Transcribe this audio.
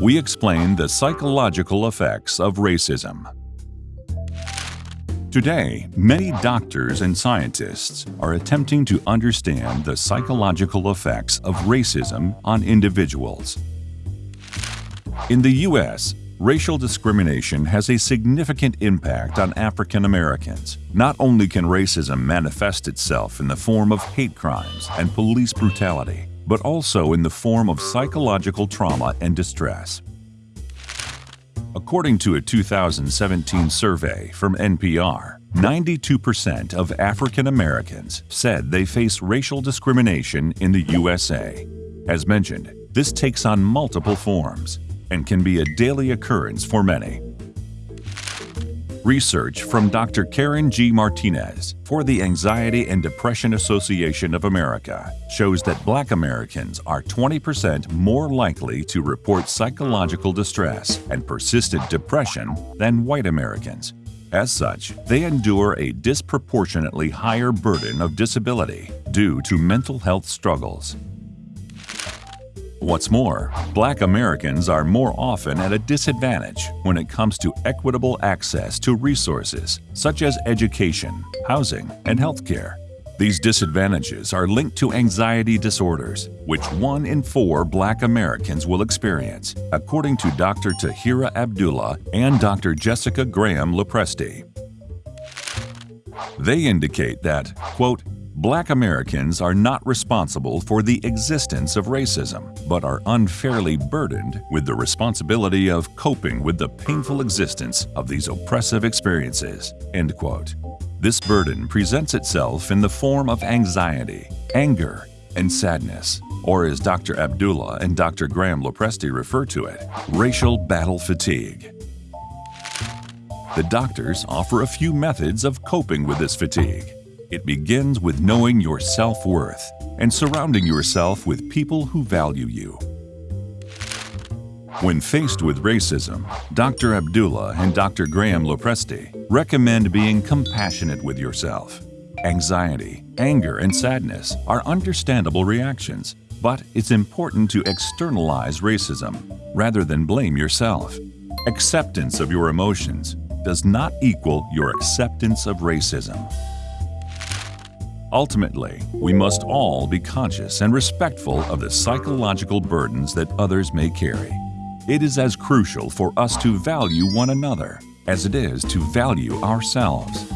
we explain the psychological effects of racism. Today, many doctors and scientists are attempting to understand the psychological effects of racism on individuals. In the U.S., racial discrimination has a significant impact on African Americans. Not only can racism manifest itself in the form of hate crimes and police brutality, but also in the form of psychological trauma and distress. According to a 2017 survey from NPR, 92% of African Americans said they face racial discrimination in the USA. As mentioned, this takes on multiple forms and can be a daily occurrence for many. Research from Dr. Karen G. Martinez for the Anxiety and Depression Association of America shows that Black Americans are 20% more likely to report psychological distress and persistent depression than white Americans. As such, they endure a disproportionately higher burden of disability due to mental health struggles. What's more, black Americans are more often at a disadvantage when it comes to equitable access to resources such as education, housing, and healthcare. These disadvantages are linked to anxiety disorders, which one in four black Americans will experience, according to Dr. Tahira Abdullah and Dr. Jessica Graham Lopresti. They indicate that, quote, Black Americans are not responsible for the existence of racism, but are unfairly burdened with the responsibility of coping with the painful existence of these oppressive experiences. End quote. This burden presents itself in the form of anxiety, anger, and sadness, or as Dr. Abdullah and Dr. Graham Lopresti refer to it, racial battle fatigue. The doctors offer a few methods of coping with this fatigue. It begins with knowing your self-worth and surrounding yourself with people who value you. When faced with racism, Dr. Abdullah and Dr. Graham Lopresti recommend being compassionate with yourself. Anxiety, anger, and sadness are understandable reactions, but it's important to externalize racism rather than blame yourself. Acceptance of your emotions does not equal your acceptance of racism. Ultimately, we must all be conscious and respectful of the psychological burdens that others may carry. It is as crucial for us to value one another as it is to value ourselves.